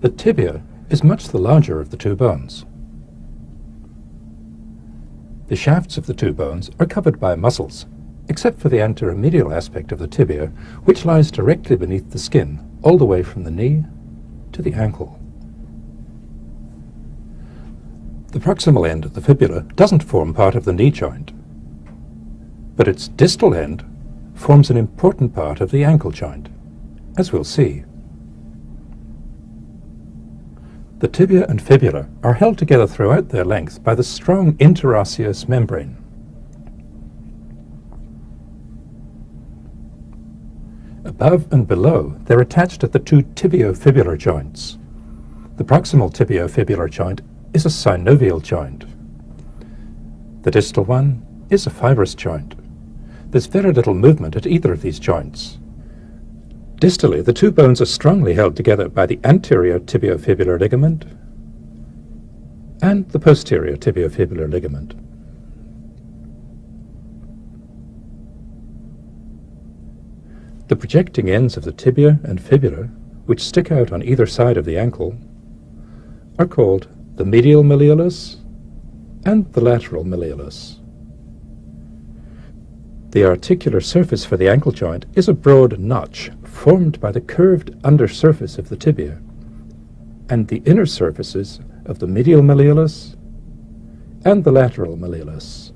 The tibia is much the larger of the two bones. The shafts of the two bones are covered by muscles, except for the anteromedial aspect of the tibia, which lies directly beneath the skin, all the way from the knee to the ankle. The proximal end of the fibula doesn't form part of the knee joint, but its distal end forms an important part of the ankle joint, as we'll see. The tibia and fibula are held together throughout their length by the strong interosseous membrane. Above and below, they're attached at the two tibiofibular joints. The proximal tibiofibular joint is a synovial joint. The distal one is a fibrous joint. There's very little movement at either of these joints. Distally, the two bones are strongly held together by the anterior tibiofibular ligament and the posterior tibiofibular ligament. The projecting ends of the tibia and fibula, which stick out on either side of the ankle, are called the medial malleolus and the lateral malleolus. The articular surface for the ankle joint is a broad notch formed by the curved undersurface of the tibia and the inner surfaces of the medial malleolus and the lateral malleolus.